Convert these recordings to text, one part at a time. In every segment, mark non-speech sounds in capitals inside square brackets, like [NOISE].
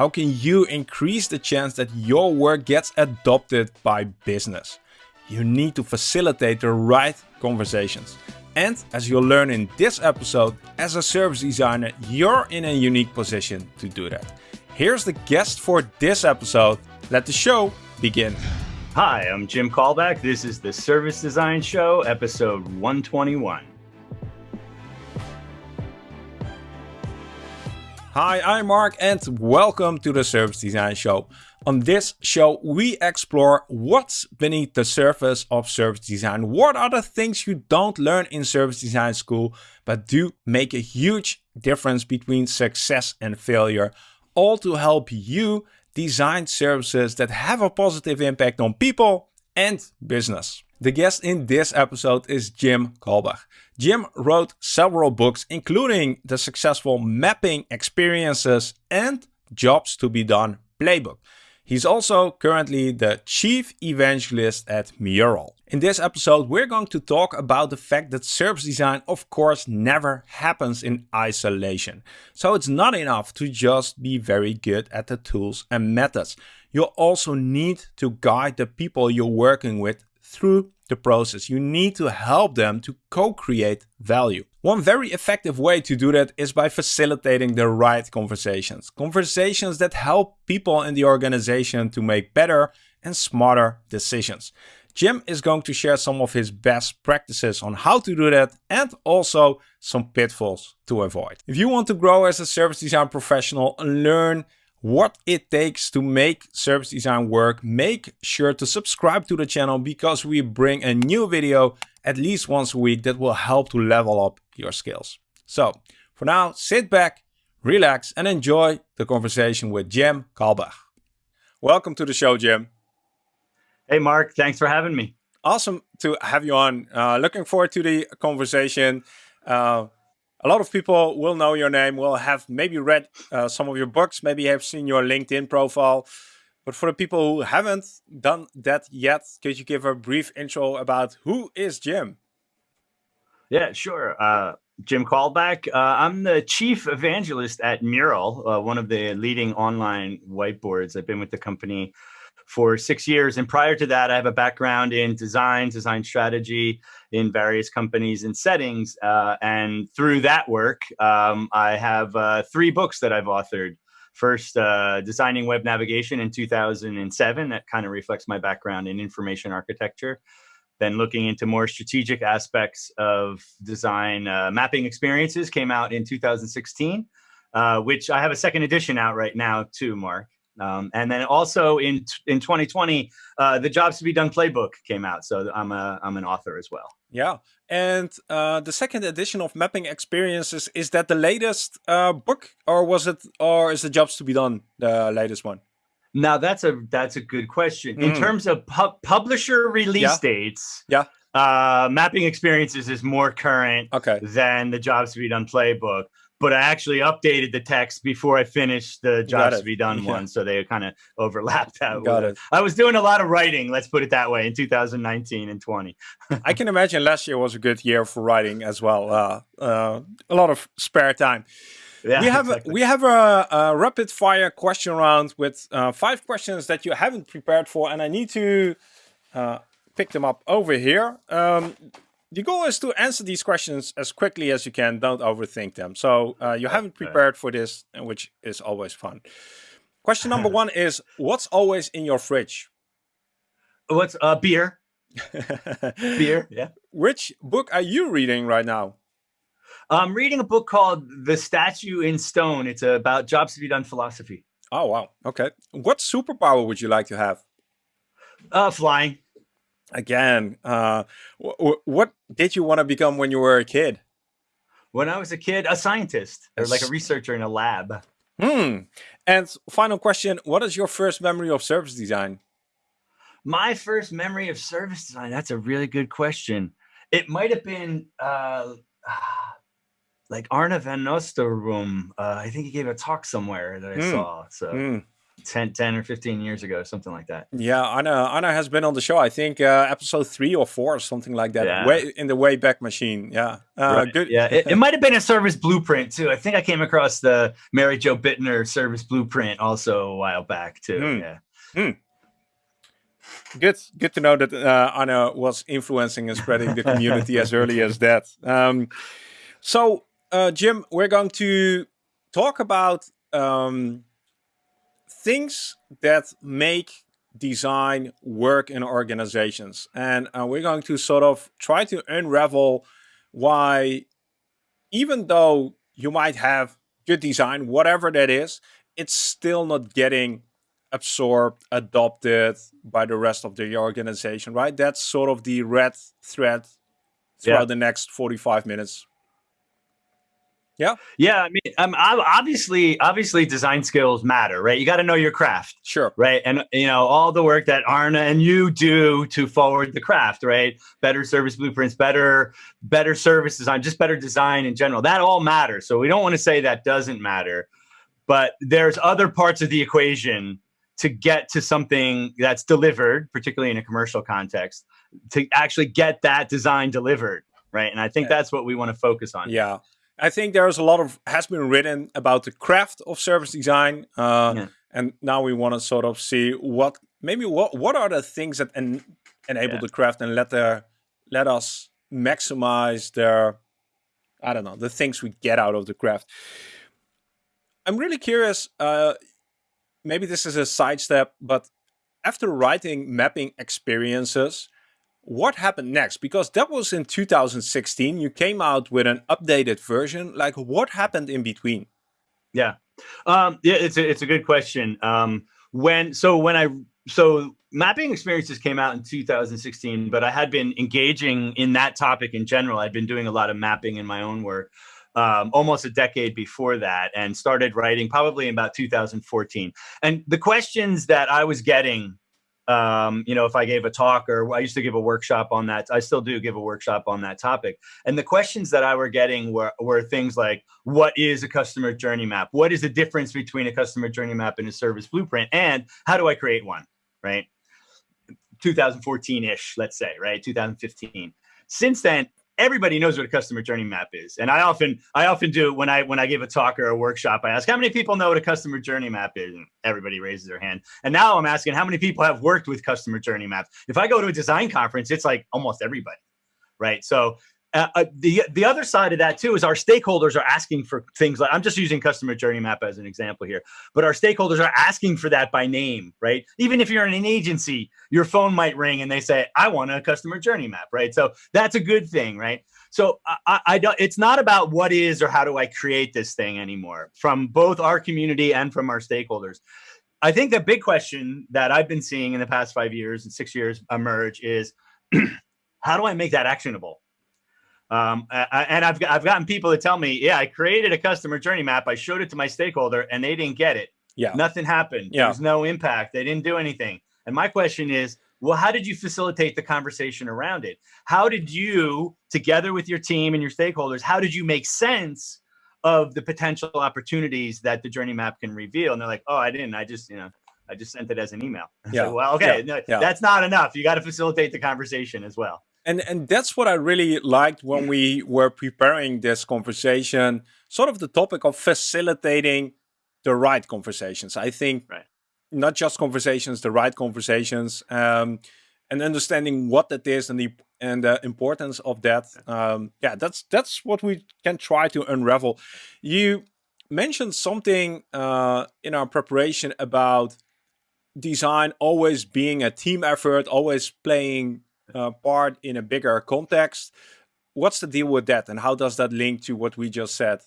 How can you increase the chance that your work gets adopted by business? You need to facilitate the right conversations. And as you'll learn in this episode, as a service designer, you're in a unique position to do that. Here's the guest for this episode. Let the show begin. Hi, I'm Jim Kalbach. This is the Service Design Show, episode 121. Hi, I'm Mark and welcome to the Service Design Show. On this show, we explore what's beneath the surface of service design. What are the things you don't learn in service design school, but do make a huge difference between success and failure, all to help you design services that have a positive impact on people and business. The guest in this episode is Jim Kalbach. Jim wrote several books, including the successful Mapping Experiences and Jobs to be Done playbook. He's also currently the chief evangelist at Mural. In this episode, we're going to talk about the fact that service design, of course, never happens in isolation. So it's not enough to just be very good at the tools and methods. You also need to guide the people you're working with through the process. You need to help them to co-create value. One very effective way to do that is by facilitating the right conversations. Conversations that help people in the organization to make better and smarter decisions. Jim is going to share some of his best practices on how to do that and also some pitfalls to avoid. If you want to grow as a service design professional and learn what it takes to make service design work, make sure to subscribe to the channel because we bring a new video at least once a week that will help to level up your skills. So for now, sit back, relax and enjoy the conversation with Jim Kalbach. Welcome to the show, Jim. Hey, Mark. Thanks for having me. Awesome to have you on. Uh, looking forward to the conversation. Uh, a lot of people will know your name, will have maybe read uh, some of your books, maybe have seen your LinkedIn profile. But for the people who haven't done that yet, could you give a brief intro about who is Jim? Yeah, sure. Uh, Jim Kalbach. Uh, I'm the chief evangelist at Mural, uh, one of the leading online whiteboards. I've been with the company for six years. And prior to that, I have a background in design, design strategy in various companies and settings. Uh, and through that work, um, I have uh, three books that I've authored. First, uh, Designing Web Navigation in 2007. That kind of reflects my background in information architecture. Then looking into more strategic aspects of design, uh, mapping experiences came out in 2016, uh, which I have a second edition out right now too, Mark. Um, and then also in in 2020, uh, the Jobs to Be Done playbook came out. So I'm a I'm an author as well. Yeah, and uh, the second edition of Mapping Experiences is that the latest uh, book, or was it, or is the Jobs to Be Done the latest one? Now that's a that's a good question. Mm. In terms of pu publisher release yeah. dates, yeah, uh, Mapping Experiences is more current okay. than the Jobs to Be Done playbook but I actually updated the text before I finished the jobs to be done yeah. one, so they kind of overlapped that. Got it. I was doing a lot of writing, let's put it that way, in 2019 and 20. [LAUGHS] I can imagine last year was a good year for writing as well. Uh, uh, a lot of spare time. Yeah, we have exactly. a, we have a, a, rapid fire question round with uh, five questions that you haven't prepared for, and I need to uh, pick them up over here. Um, the goal is to answer these questions as quickly as you can. Don't overthink them. So uh, you haven't prepared for this, which is always fun. Question number [LAUGHS] one is, what's always in your fridge? What's uh, beer? [LAUGHS] beer, yeah. Which book are you reading right now? I'm reading a book called The Statue in Stone. It's about jobs to be done philosophy. Oh, wow. Okay. What superpower would you like to have? Uh, flying again, uh, what did you want to become when you were a kid? When I was a kid, a scientist or like a researcher in a lab. Hmm. And final question, what is your first memory of service design? My first memory of service design, that's a really good question. It might have been uh, [SIGHS] like Arne van Oosterom. Uh, I think he gave a talk somewhere that I mm. saw. So mm. 10, 10 or 15 years ago, something like that. Yeah, Arne Arne has been on the show. I think uh, episode three or four or something like that. Yeah. Way in the way back Machine. Yeah, uh, right. good. Yeah, it, it [LAUGHS] might have been a service blueprint too. I think I came across the Mary Jo Bitner service blueprint also a while back too. Mm. Yeah. Mm. Good, good to know that uh, Arne was influencing and spreading the community as early as that. Um, so, uh, Jim, we're going to talk about um, things that make design work in organizations. And uh, we're going to sort of try to unravel why, even though you might have good design, whatever that is, it's still not getting absorbed, adopted by the rest of the organization, right? That's sort of the red thread throughout yeah. the next 45 minutes. Yeah. Yeah. I mean, um, obviously, obviously, design skills matter, right? You got to know your craft. Sure. Right. And, you know, all the work that Arne and you do to forward the craft, right? Better service blueprints, better, better service design, just better design in general. That all matters. So we don't want to say that doesn't matter, but there's other parts of the equation to get to something that's delivered, particularly in a commercial context, to actually get that design delivered. Right. And I think yeah. that's what we want to focus on. Yeah. I think there's a lot of has been written about the craft of service design, uh, yeah. and now we want to sort of see what maybe what what are the things that en enable yeah. the craft and let their let us maximize their I don't know the things we get out of the craft. I'm really curious. Uh, maybe this is a sidestep, but after writing mapping experiences, what happened next? Because that was in 2016. You came out with an updated version. Like, what happened in between? Yeah, um, yeah, it's a it's a good question. Um, when so when I so mapping experiences came out in 2016, but I had been engaging in that topic in general. I'd been doing a lot of mapping in my own work um, almost a decade before that, and started writing probably in about 2014. And the questions that I was getting um, you know, if I gave a talk or I used to give a workshop on that, I still do give a workshop on that topic. And the questions that I were getting were, were things like, what is a customer journey map? What is the difference between a customer journey map and a service blueprint? And how do I create one, right? 2014-ish, let's say, right? 2015. Since then, everybody knows what a customer journey map is. And I often, I often do when I when I give a talk or a workshop, I ask how many people know what a customer journey map is, and everybody raises their hand. And now I'm asking how many people have worked with customer journey maps. If I go to a design conference, it's like almost everybody, right? So uh, uh, the the other side of that too is our stakeholders are asking for things like I'm just using customer journey map as an example here, but our stakeholders are asking for that by name, right? Even if you're in an agency, your phone might ring and they say, "I want a customer journey map," right? So that's a good thing, right? So I, I don't. It's not about what is or how do I create this thing anymore from both our community and from our stakeholders. I think the big question that I've been seeing in the past five years and six years emerge is, [CLEARS THROAT] how do I make that actionable? Um, and I've, I've gotten people to tell me, yeah, I created a customer journey map. I showed it to my stakeholder and they didn't get it. Yeah. Nothing happened. Yeah. There's no impact. They didn't do anything. And my question is, well, how did you facilitate the conversation around it? How did you, together with your team and your stakeholders, how did you make sense of the potential opportunities that the journey map can reveal? And they're like, oh, I didn't. I just, you know, I just sent it as an email. [LAUGHS] Yeah. well, okay, yeah. No, yeah. that's not enough. You got to facilitate the conversation as well and and that's what I really liked when we were preparing this conversation. Sort of the topic of facilitating the right conversations. I think right. not just conversations, the right conversations, um, and understanding what that is and the and the importance of that. Um, yeah, that's that's what we can try to unravel. You mentioned something uh, in our preparation about design always being a team effort, always playing uh, part in a bigger context. What's the deal with that, and how does that link to what we just said?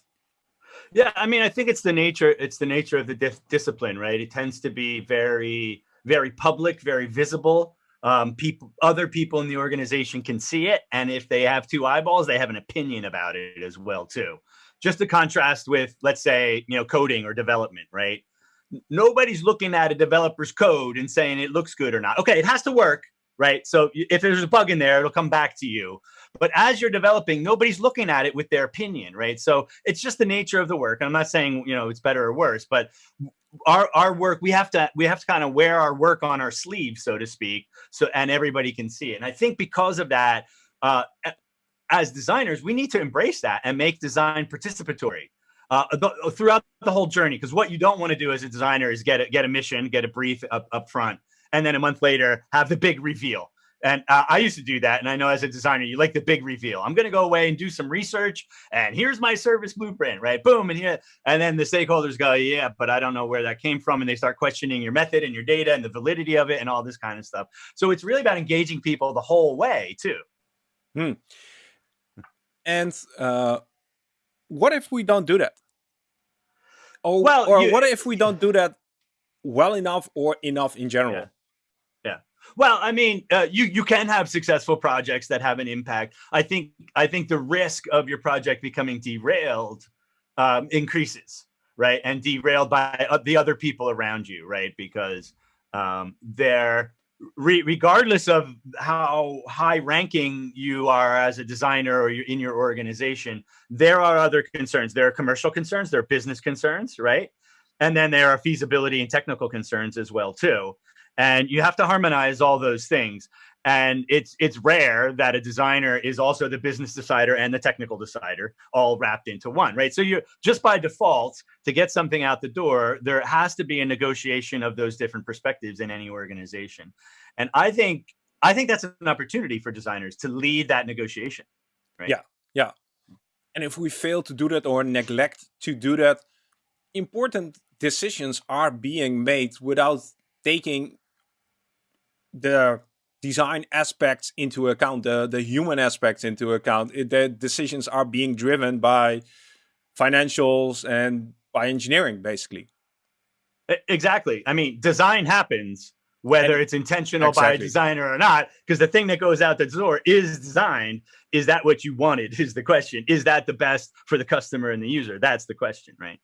Yeah, I mean, I think it's the nature. It's the nature of the discipline, right? It tends to be very, very public, very visible. Um, people, other people in the organization can see it, and if they have two eyeballs, they have an opinion about it as well too. Just to contrast with, let's say, you know, coding or development, right? Nobody's looking at a developer's code and saying it looks good or not. Okay, it has to work, right? So if there's a bug in there, it'll come back to you. But as you're developing, nobody's looking at it with their opinion, right? So it's just the nature of the work. And I'm not saying, you know, it's better or worse, but our our work we have to we have to kind of wear our work on our sleeve so to speak so and everybody can see it and i think because of that uh, as designers we need to embrace that and make design participatory uh, throughout the whole journey because what you don't want to do as a designer is get a, get a mission get a brief up, up front and then a month later have the big reveal and uh, I used to do that. And I know as a designer, you like the big reveal. I'm going to go away and do some research. And here's my service blueprint, right? Boom. And here, and then the stakeholders go, yeah, but I don't know where that came from. And they start questioning your method and your data and the validity of it and all this kind of stuff. So it's really about engaging people the whole way too. Hmm. And uh, what if we don't do that? Oh, well, or you, what if we don't do that well enough or enough in general? Yeah. Well, I mean, uh, you you can have successful projects that have an impact. I think I think the risk of your project becoming derailed um, increases, right, and derailed by uh, the other people around you, right, because um, they're re regardless of how high ranking you are as a designer or in your organization, there are other concerns. There are commercial concerns, there are business concerns, right, and then there are feasibility and technical concerns as well too and you have to harmonize all those things. And it's it's rare that a designer is also the business decider and the technical decider all wrapped into one right? So you just by default to get something out the door there has to be a negotiation of those different perspectives in any organization. And i think i think that's an opportunity for designers to lead that negotiation right? Yeah yeah. And if we fail to do that or neglect to do that important decisions are being made without taking the design aspects into account, the, the human aspects into account. It, the decisions are being driven by financials and by engineering, basically. Exactly. I mean, design happens whether it's intentional exactly. by a designer or not, because the thing that goes out the door is design. Is that what you wanted? Is the question. Is that the best for the customer and the user? That's the question, right?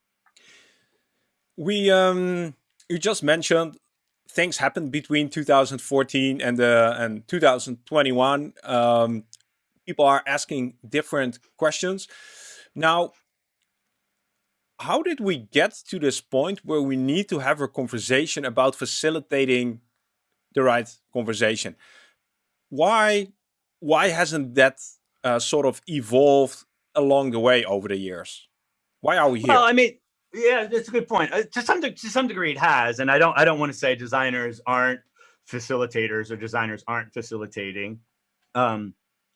We um you just mentioned things happened between 2014 and uh, and 2021. Um, people are asking different questions. Now, how did we get to this point where we need to have a conversation about facilitating the right conversation? Why why hasn't that uh, sort of evolved along the way over the years? Why are we here? Well, I mean, yeah, that's a good point. Uh, to some to some degree, it has, and I don't I don't want to say designers aren't facilitators or designers aren't facilitating. Um,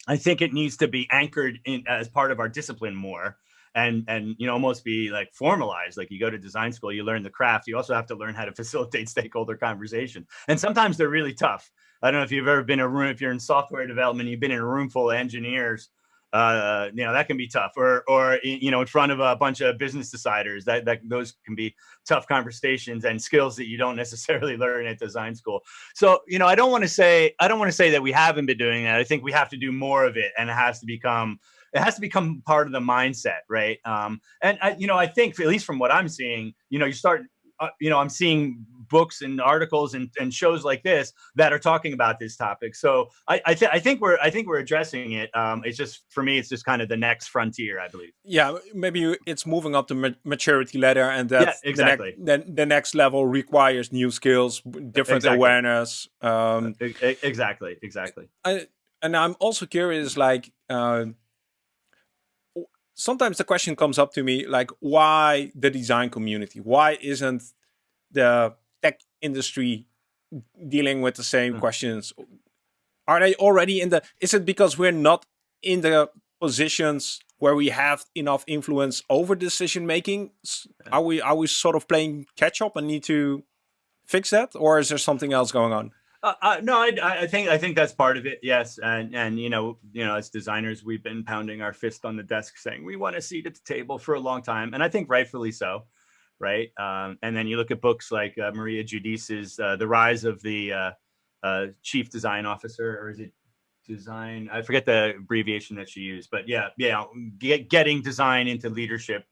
I think it needs to be anchored in as part of our discipline more, and and you know almost be like formalized. Like you go to design school, you learn the craft. You also have to learn how to [LAUGHS] facilitate stakeholder conversation, and sometimes they're really tough. I don't know if you've ever been in a room if you're in software development, you've been in a room full of engineers uh, you know that can be tough. Or or you know in front of a bunch of business deciders that that those can be tough conversations and skills that you don't [LAUGHS] necessarily learn at design school. So you know i don't want to say i don't want to say that we haven't been doing that. I think we have to do more of it and it has to become it has to become part of the mindset right? Um and I, you know i think at least from what i'm seeing you know you start uh, you know i'm seeing books and articles and, and shows like this that are talking about this topic. So I I, th- I think we're I think we're addressing it. Um, it's just for me, it's just kind of the next frontier, I believe. Yeah, maybe it's moving up the ma maturity ladder, and that yeah, exactly. the, ne- the, next level requires new skills, different exactly. awareness. Um, exactly, exactly. I, and I'm also curious, like. Uh, sometimes the question comes up to me like why the design community why isn't the industry dealing with the same mm. questions? Are they already in the, is it because we're not in the positions where we have enough influence over decision making? Are we, are we sort of playing catch up and need to fix that? Or is there something else going on? Uh, uh, no, I, I, think I think that's part of it. Yes, and and you know, you know, as designers, we've been pounding our fist on the desk, saying we want a seat at the table for a long time, and I think rightfully so right? Um, and then you look at books like uh, Maria Giudice's uh, The Rise of the uh, uh, Chief Design Officer, or is it design? I forget the abbreviation that she used, but yeah, yeah, get, getting design into leadership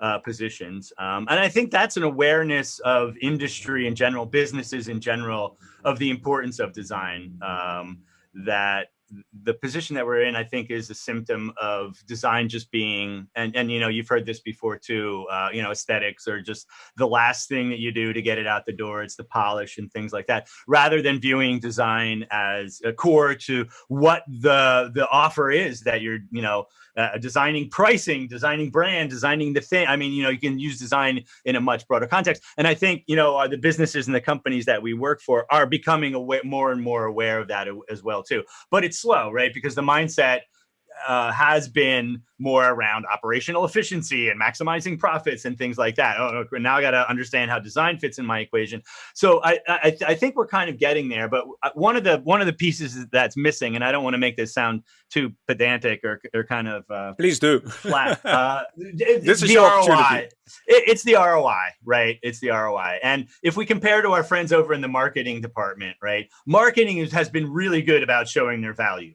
uh, positions. Um, and I think that's an awareness of industry in general, businesses in general, of the importance of design. Um, that the position that we're in, I think, is a symptom of design just being, and and you know, you've heard this before too. Uh, you know, aesthetics are just the last thing that you do to get it out the door. It's the polish and things like that, rather than viewing design as a core to what the the offer is that you're, you know, uh, designing pricing, designing brand, designing the thing. I mean, you know, you can use design in a much broader context. And I think, you know, uh, the businesses and the companies that we work for are becoming aware, more and more aware of that as well too. But it's slow, right? Because the mindset uh, has been more around operational efficiency and maximizing profits and things like that. Oh, now I got to understand how design fits in my equation. So I, I, I think we're kind of getting there. But uh, one of the one of the pieces that's missing, and I don't want to make this sound too pedantic or, or kind of uh, please do flat. [LAUGHS] Uh, this is the ROI. It, it's the ROI, right? It's the ROI. And if we compare to our friends over in the marketing department, right? Marketing has been really good about showing their value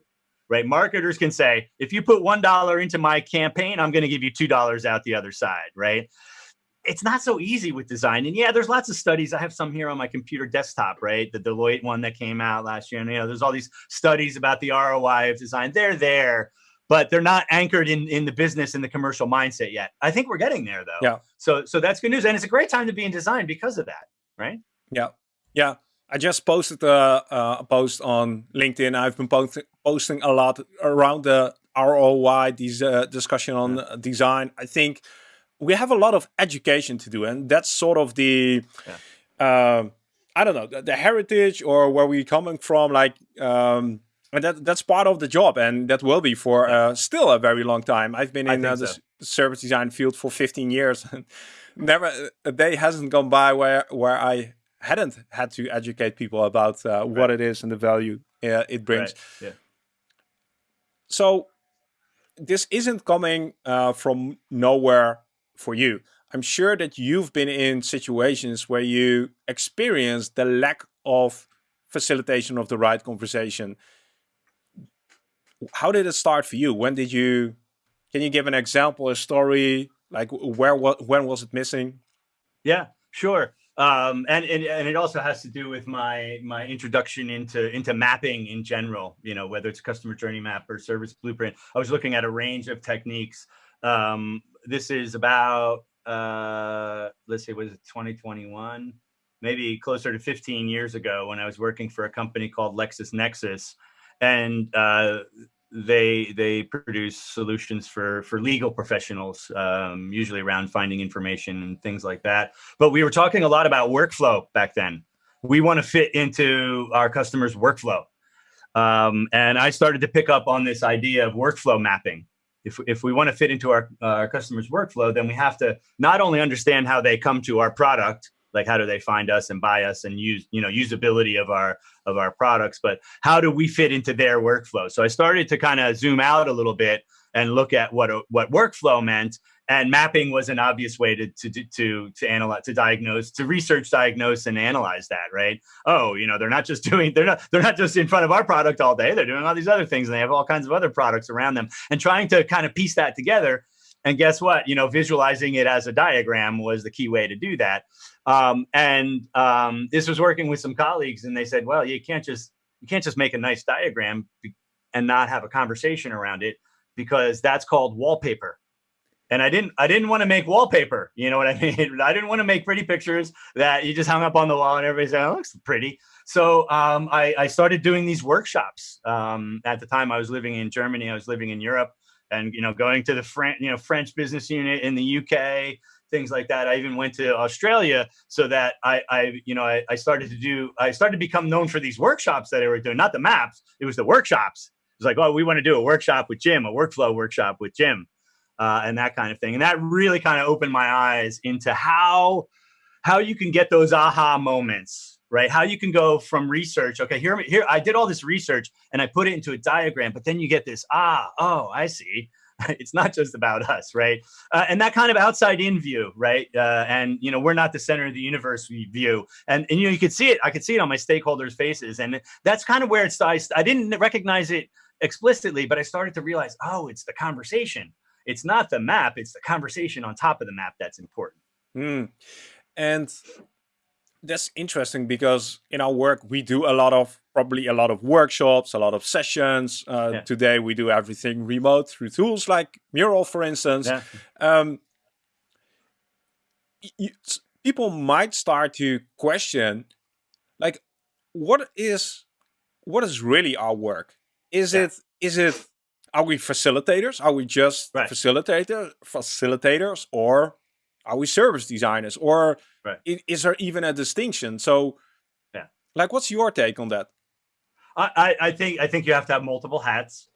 right? Marketers can say, if you put $1 into my campaign, I'm going to give you $2 out the other side, right? It's not so easy with design. And yeah, there's lots of studies. I have some here on my computer desktop, right? The Deloitte one that came out last year. And, you know, there's all these studies about the ROI of design. They're there, but they're not anchored in, in the business and the commercial mindset yet. I think we're getting there though. Yeah. So, so that's good news. And it's a great time to be in design because of that, right? Yeah. Yeah. I just posted a, a post on LinkedIn. I've been posting posting a lot around the ROI, these uh, discussion on yeah. design. I think we have a lot of education to do, and that's sort of the, yeah. uh, I don't know, the, the, heritage or where we're coming from. Like, um, and that that's part of the job, and that will be for uh, still a very long time. I've been in uh, the service design field for 15 years. [LAUGHS] And never a day hasn't gone by where where I hadn't had to educate people about uh, right. what it is and the value uh, it brings. Right. Yeah. So this isn't coming uh, from nowhere for you. I'm sure that you've been in situations where you experienced the lack of facilitation of the right conversation. How did it start for you? When did you, can you give an example, a story, like where, what, when was it missing? Yeah, sure um, and, and and it also has to do with my my introduction into into mapping in general. You know, whether it's customer journey map or service blueprint. I was looking at a range of techniques. Um, this is about uh, let's say was it 2021, maybe closer to 15 years ago when I was working for a company called LexisNexis, and uh, they they produce solutions for for legal professionals um, usually around finding information and things like that. But we were talking a lot about workflow back then. We want to fit into our customers workflow. Um, and i started to pick up on this idea of workflow mapping. If, if we want to fit into our, uh, our customers workflow then we have to not only understand how they come to our product like how do they find us and buy us and use you know usability of our of our products? But how do we fit into their workflow? So i started to kind of zoom out a little bit and look at what what workflow meant and mapping was an obvious way to to to to analyze to diagnose to research diagnose and analyze that right? Oh you know they're not just [LAUGHS] doing they're not they're not just in front of our product all day they're doing all these other things and they have all kinds of other products around them. And trying to kind of piece that together and guess what? You know visualizing it as a diagram was the key way to do that um, and um, this was working with some colleagues, and they said, "Well, you can't just you can't just make a nice diagram and not have a conversation around it because that's called wallpaper." And I didn't I didn't want to make wallpaper. You know what I [LAUGHS] mean? I didn't want to make pretty pictures that you just hung up on the wall and everybody said, "Oh, looks pretty." So um, I, I, started doing these workshops. Um, at the time, I was living in Germany. I was living in Europe, and you know, going to the French, you know, French business unit in the UK, things like that. I even went to Australia so that I, I you know, I, I, started to do, I started to become known for these workshops that I were doing, not the maps, it was the workshops. It was like, oh, we want to do a workshop with Jim, a workflow workshop with Jim, uh, and that kind of thing. And that really kind of opened my eyes into how, how you can get those aha moments, right? How you can go from research. Okay, here, here, I did all this research and I put it into a diagram, but then you get this, ah, oh, I see [LAUGHS] it's not just about us, right? Uh, and that kind of outside in view, right? Uh, and you know, we're not the center of the universe we view, and and you know, you could see it. I could see it on my stakeholders' faces, and that's kind of where it's. started. I didn't recognize it explicitly, but I started to realize, oh, it's the conversation. It's not the map; it's the conversation on top of the map that's important. Mm. And that's interesting because in our work we do a lot of probably a lot of workshops, a lot of sessions. Uh, yeah. Today we do everything remote through tools like Mural, for instance. Yeah. Um, you, people might start to question, like, what is what is really our work? Is yeah. it is it are we facilitators? Are we just right. facilitator facilitators, or are we service designers? Or right. is there even a distinction? So, yeah, like, what's your take on that? I, I think I think you have to have multiple hats.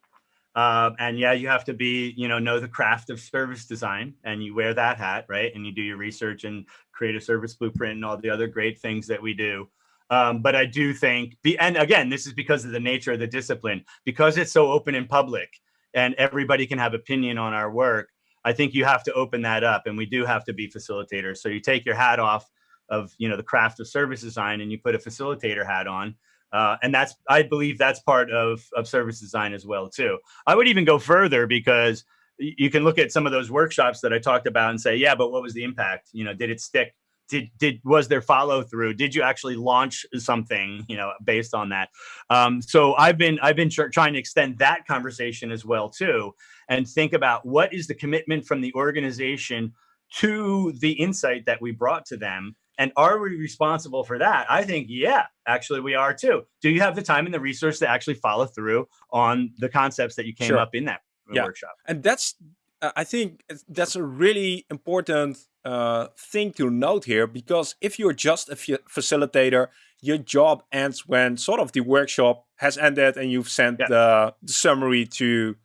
Um, and yeah, you have to be, you know, know the craft of service design and you wear that hat, right? And you do your research and create a service blueprint and all the other great things that we do. Um, but I do think, be, and again, this is because of the nature of the discipline, because it's so open and public and everybody can have opinion on our work. I think you have to open that up and we do have to be facilitators. So you take your hat off of, you know, the craft of service design and you put a facilitator hat on uh, and that's, I believe that's part of, of service design as well, too. I would even go further because you can look at some of those workshops that I talked about and say, yeah, but what was the impact? You know, did it stick? Did, did was there follow through? Did you actually launch something, you know, based on that? Um, so I've been I've been trying to extend that conversation as well too, and think about what is the commitment from the organization to the insight that we brought to them and are we responsible for that? I think, yeah, actually we are too. Do you have the time and the resource to actually follow through on the concepts that you came sure. up in that yeah. workshop? And that's, uh, I think that's a really important uh, thing to note here, because if you're just a facilitator, your job ends when sort of the workshop has ended and you've sent yeah. the, the, summary to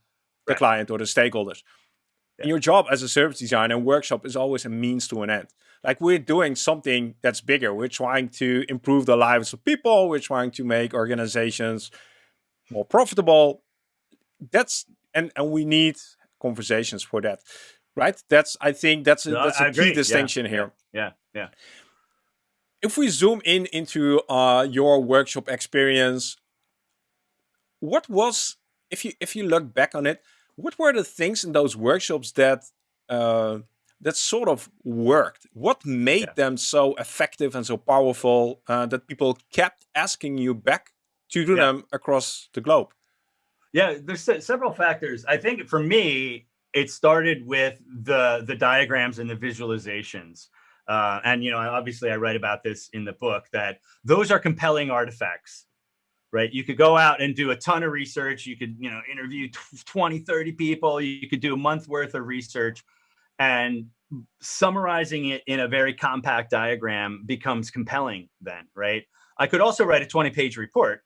the right. client or the stakeholders. Yeah. your job as a service designer and workshop is always a means to an end like we're doing something that's bigger. We're trying to improve the lives of people. We're trying to make organizations more profitable. That's and and we need conversations for that, right? That's I think that's a, no, that's a key distinction yeah. here. Yeah, yeah. If we zoom in into uh, your workshop experience, what was if you if you look back on it, what were the things in those workshops that uh, that sort of worked? What made yeah. them so effective and so powerful uh, that people kept asking you back to do yeah. them across the globe? Yeah, there's several factors. I think for me, it started with the the diagrams and the visualizations. Uh, and you know, obviously, I write about this in the book that those are compelling artifacts right? You could go out and do a ton of research. You could, you know, interview 20, 30 people. You could do a month worth of research and summarizing it in a very compact diagram becomes compelling then right i could also write a 20 page report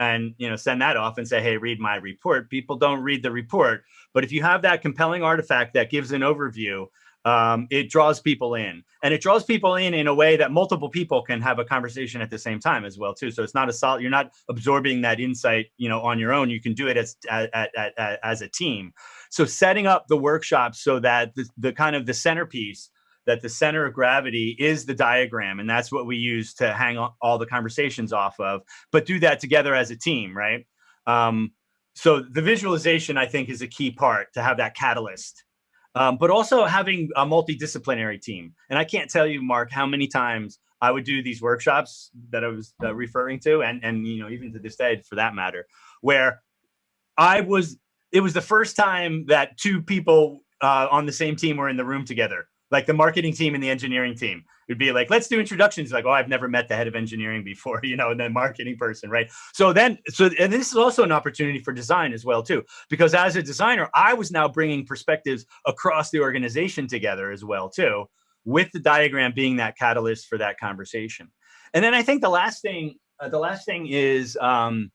and you know send that off and say hey read my report people don't read the report but if you have that compelling artifact that gives an overview um, it draws people in. And it draws people in in a way that multiple people can have a conversation at the same time as well too. So it's not a solid you're not absorbing that insight you know on your own. You can do it as as, as, as a team. So setting up the workshop so that the, the kind of the centerpiece that the center of gravity is the diagram and that's what we use to hang all the conversations off of but do that together as a team right? Um, so the visualization i think is a key part to have that catalyst um, but also having a multidisciplinary team. And I can't tell you, Mark, how many times I would do these workshops that I was uh, referring to, and and you know even to this day, for that matter, where I was. It was the first time that two people uh, on the same team were in the room together like the marketing team and the engineering team would be like, let's do introductions. Like, oh, I've never met the head of engineering before, [LAUGHS] you know, and then marketing person, right? So then, so and this is also an opportunity for design as well too, because as a designer, I was now bringing perspectives across the organization together as well too, with the diagram being that catalyst for that conversation. And then I think the last thing, uh, the last thing is. Um,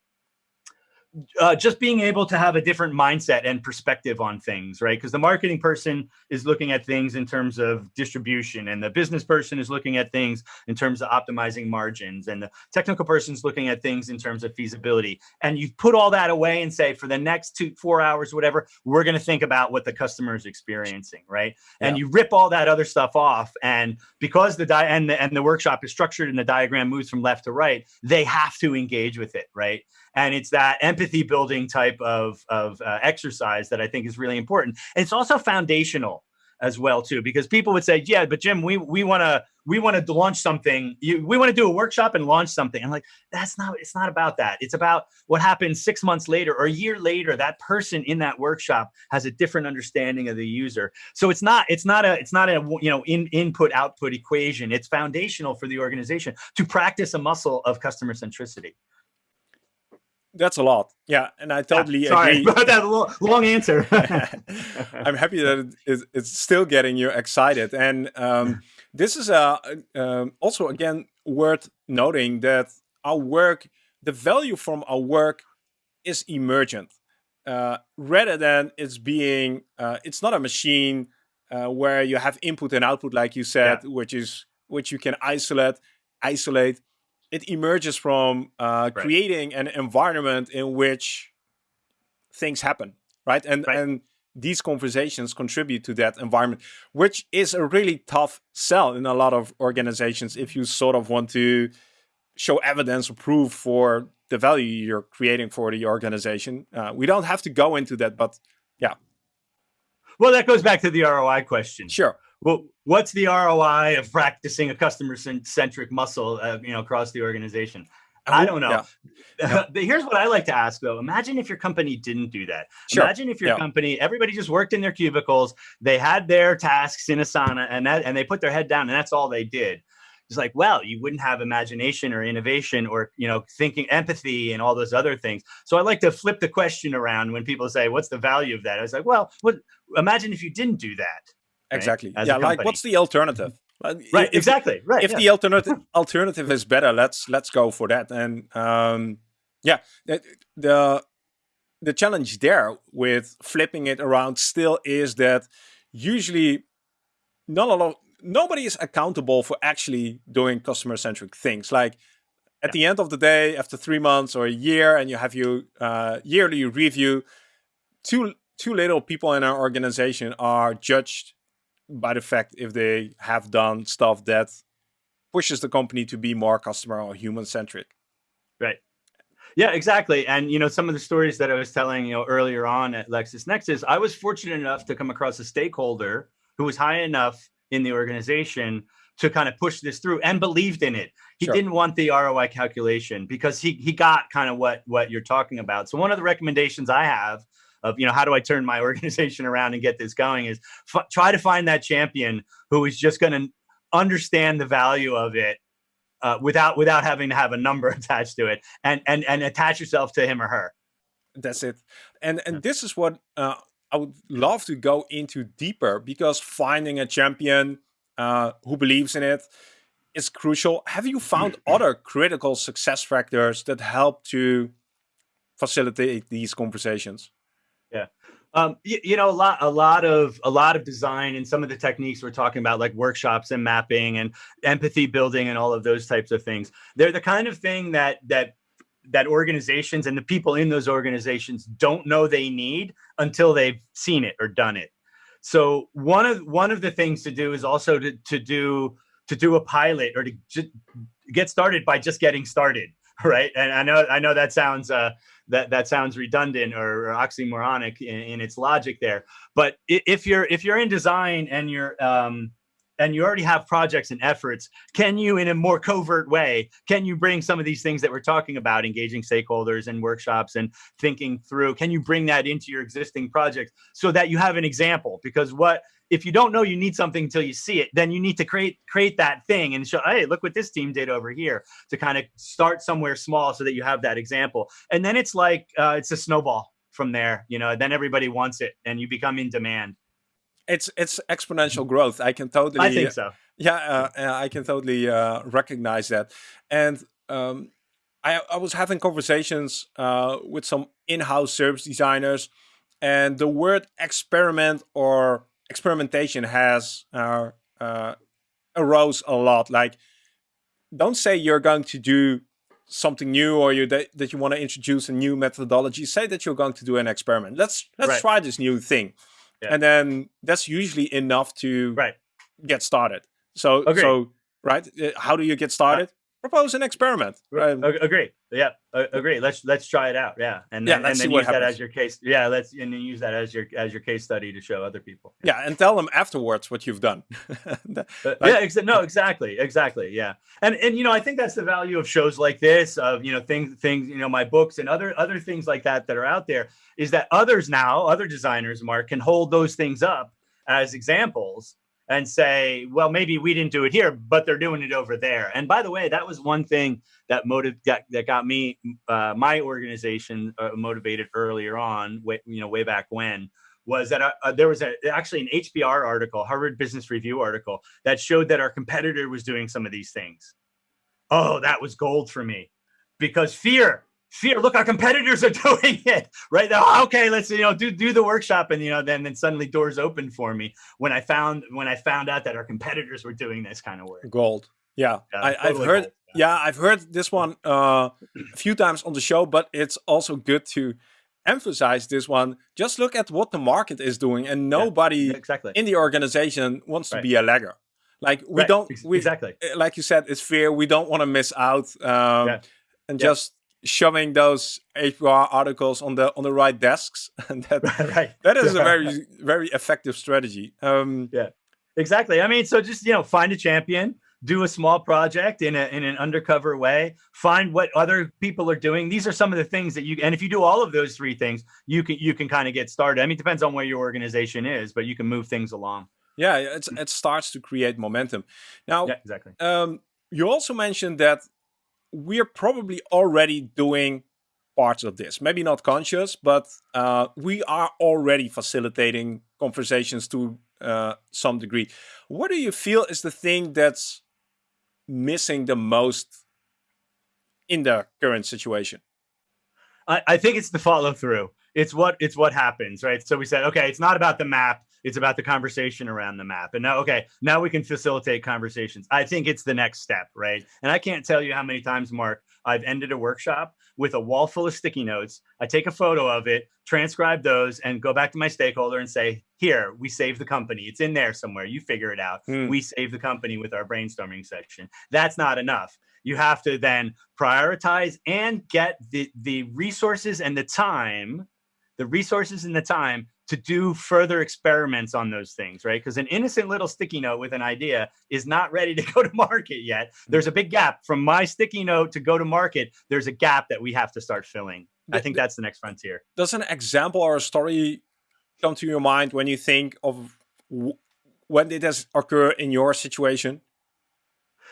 uh, just being able to have a different mindset and perspective on things, right? Because the marketing person is looking at things in terms of distribution, and the business person is looking at things in terms of optimizing margins, and the technical person is looking at things in terms of feasibility. And you put all that away and say, for the next two, four hours, whatever, we're going to think about what the customer is experiencing, right? Yeah. And you rip all that other stuff off, and because the di- and the, and the workshop is structured and the diagram moves from left to right, they have to engage with it, right? And it's that empathy building type of of uh, exercise that I think is really important. And it's also foundational. as well too because people would say yeah but jim we we want to we want to launch something. You, we want to do a workshop and launch something. I'm like that's not it's not about that. It's about what happens six months later or a year later. That person in that workshop has a different understanding of the user. So it's not it's not a it's not a you know in input output equation. It's foundational for the organization to practice a muscle of customer centricity that's a lot. Yeah, and I totally yeah, sorry agree. [LAUGHS] about that long, long answer. [LAUGHS] [LAUGHS] I'm happy that it it's still getting you excited. And um, this is a, um, also, again, worth noting that our work, the value from our work is emergent. Uh, rather than it's being, uh, it's not a machine uh, where you have input and output, like you said, yeah. which is which you can isolate, isolate it emerges from uh, right. creating an environment in which things happen, right? And right. and these conversations contribute to that environment, which is a really tough sell in a lot of organizations if you sort of want to show evidence or proof for the value you're creating for the organization. Uh, we don't have to go into that, but yeah. Well, that goes back to the ROI question. Sure well, what's the ROI of practicing a customer centric muscle, uh, you know, across the organization? I don't know. Yeah. Yeah. [LAUGHS] Here's what I like to ask though. Imagine if your company didn't do that. Sure. Imagine if your yeah. company, everybody just worked in their cubicles, they had their tasks in Asana and that, and they put their head down and that's all they did. It's like, well, you wouldn't have imagination or innovation or, you know, thinking empathy and all those other things. So I like to flip the question around when people say, what's the value of that? I was like, well, what, imagine if you didn't do that Exactly. Right? Yeah, like what's the alternative? right. If, exactly. Right. If yeah. the alternative alternative is better, let's let's go for that. And um, yeah, the, the the challenge there with flipping it around still is that usually not a lot nobody is accountable for actually doing customer centric things like at yeah. the end of the day after three months or a year and you have your uh, yearly review too too little people in our organization are judged by the fact if they have done stuff that pushes the company to be more customer or human centric. Right. Yeah, exactly. And you know, some of the stories that I was telling you know earlier on at LexisNexis, I was fortunate enough to come across a stakeholder who was high enough in the organization to kind of push this through and believed in it. He sure. didn't want the ROI calculation because he he got kind of what what you're talking about. So one of the recommendations I have of you know how do I turn my [LAUGHS] organization around and get this going is try to find that champion who is just going to understand the value of it uh, without without having to have a number [LAUGHS] attached to it and and and attach yourself to him or her. That's it. And and this is what uh, I would love to go into deeper because finding a champion uh, who believes in it is crucial. Have you found other critical success factors that help to facilitate these conversations? Yeah. Um, you, you, know, a lot, a lot of, a lot of design and some of the techniques we're talking about, like workshops and mapping and empathy building and all of those types of things. They're the kind of thing that that that organizations and the people in those organizations don't know they need until they've seen it or done it. So one of one of the things to do is also to to do to do a pilot or to get started by just getting started [LAUGHS] right? And I know I know that sounds uh, that that sounds redundant or, or oxymoronic in, in, its logic there. But if you're if you're in design and you're um, and you already have projects and efforts, can you, in a more covert way, can you bring some of these things that we're talking about, engaging stakeholders and workshops and thinking through, can you bring that into your existing projects so that you have an example? Because what if you don't know you need something until you see it, then you need to create create that thing and show, hey, look what this team did over here to kind of start somewhere small so that you have that example. And then it's like uh, it's a snowball from there. You know, then everybody wants it and you become in demand. It's it's exponential growth. I can totally. I think so. Yeah, uh, I can totally uh, recognize that. And um, I, I was having conversations uh, with some in-house service designers, and the word experiment or experimentation has uh, uh, arose a lot. Like, don't say you're going to do something new or you that, that you want to introduce a new methodology. Say that you're going to do an experiment. Let's let's right. try this new thing, yeah. and then that's usually enough to right. get started. So so right, uh, how do you get started? Propose an experiment. Right. agree. Yeah, agree. Let's let's try it out. Yeah, and then, yeah, and then use that as your case. Yeah, let's and then use that as your as your case study to show other people. Yeah, yeah and tell them afterwards what you've done. [LAUGHS] Uh, like, yeah, no, exactly, exactly. Yeah, and and you know, I think that's the value of shows like this, of you know things things you know my books and other other things like that that are out there is that others now, other designers, Mark, can hold those things up as examples and say, well, maybe we didn't do it here, but they're doing it over there. And by the way, that was one thing that motive that, that got me, uh, my organization uh, motivated earlier on, way, you know, way back when, was that uh, uh there was a, actually an HBR article, Harvard Business Review article, that showed that our competitor was doing some of these things. Oh, that was gold for me because fear fear look our competitors are [LAUGHS] doing it right? Now okay let's you know do do the workshop and you know then then suddenly doors open for me when i found when i found out that our competitors were doing this kind of work. Gold. Yeah, yeah I, have heard gold. yeah. i've heard this one uh, a few times on the show but it's also good to emphasize this one. Just look at what the market is doing and nobody yeah, exactly. in the organization wants right. to be a lagger like we right. don't we exactly. eh, like you said it's fear. We don't want to miss out um, yeah. and just shoving those HBR articles on the on the right desks. and [LAUGHS] that [LAUGHS] right. that is a very very effective strategy. Um, yeah, exactly. I mean, so just you know, find a champion, do a small project in a in an undercover way, find what other people are doing. These are some of the things that you and if you do all of those three things, you can you can kind of get started. I mean, it depends on where your organization is, but you can move things along. Yeah, it's, it starts to create momentum. Now, yeah, exactly. Um, you also mentioned that we're probably already doing parts of this. Maybe not conscious, but uh, we are already facilitating conversations to uh, some degree. What do you feel is the thing that's missing the most in the current situation? I, I think it's the follow through. It's what it's what happens, right? So we said, okay, it's not about the map it's about the conversation around the map. And now, okay, now we can facilitate conversations. I think it's the next step, right? And I can't tell you how many times, Mark, I've ended a workshop with a wall full of sticky notes. I take a photo of it, transcribe those, and go back to my stakeholder and say, here, we save the company. It's in there somewhere. You figure it out. Mm. We save the company with our brainstorming section. That's not enough. You have to then prioritize and get the, the resources and the time, the resources and the time to do further experiments on those things, right? Because an innocent little sticky note with an idea is not ready to [LAUGHS] go to market yet. There's a big gap from my sticky note to go to market. There's a gap that we have to start filling. I think that's the next frontier. Does an example or a story come to your mind when you think of when did this occur in your situation?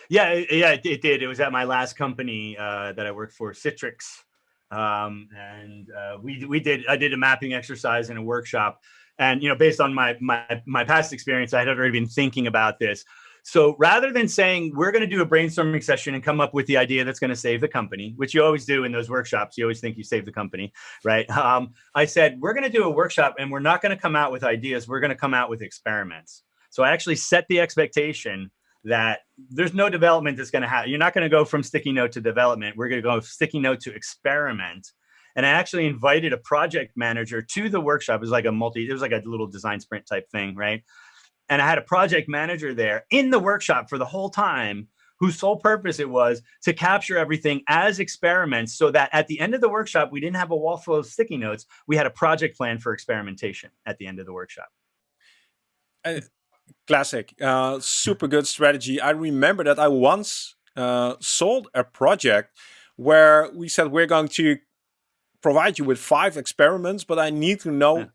Yeah, yeah, it, it did. It was at my last company uh, that I worked for, Citrix um, and uh, we we did I did a mapping exercise in a workshop, and you know based on my my my past experience, I had already been thinking about this. So rather than saying we're going to do a brainstorming session and come up with the idea that's going to save the company, which you always do in those workshops, you always think you save the company, right? Um, I said we're going to do a workshop and we're not going to come out with ideas. We're going to come out with experiments. So I actually set the expectation that there's no development that's going to happen. You're not going to go from sticky note to development. We're going to go sticky note to experiment. And I actually invited a project manager to the workshop. It was like a multi, it was like a little design sprint type thing, right? And I had a project manager there in the workshop for the whole time whose sole purpose it was to capture everything as experiments so that at the end of the workshop, we didn't have a wall full of sticky notes. We had a project plan for experimentation at the end of the workshop. Classic. Uh, super good strategy. I remember that I once uh, sold a project where we said we're going to provide you with five experiments, but I need to know yeah.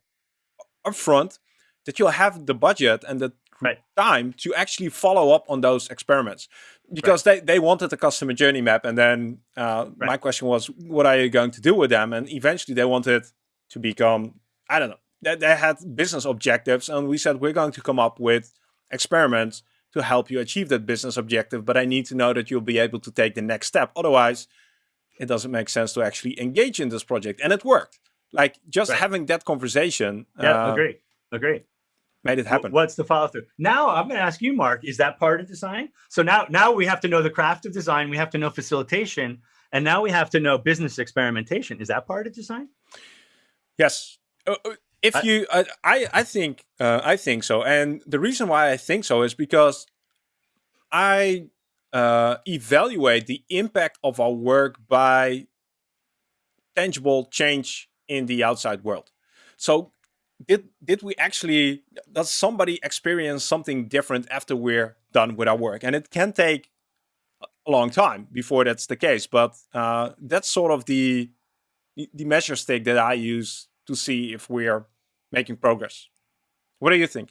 upfront that you'll have the budget and the right. time to actually follow up on those experiments because right. they, they wanted a customer journey map. And then uh, right. my question was, what are you going to do with them? And eventually they wanted to become, I don't know, they, they had business objectives. And we said, we're going to come up with experiments to help you achieve that business objective. But I need to know that you'll be able to take the next step. Otherwise, it doesn't make sense to actually engage in this project. And it worked. Like just right. having that conversation. Yeah, uh, agree. Agree. Made it happen. What's the follow through? Now I'm going to ask you, Mark. Is that part of design? So now, now we have to know the craft of design. We have to know facilitation, and now we have to know business experimentation. Is that part of design? Yes. Uh, uh if I, you, I, I think, uh, I think so. And the reason why I think so is because I uh, evaluate the impact of our work by tangible change in the outside world. So did did we actually does somebody experience something different after we're done with our work? And it can take a long time before that's the case, but uh, that's sort of the the measure stick that I use to see if we're making progress. What do you think?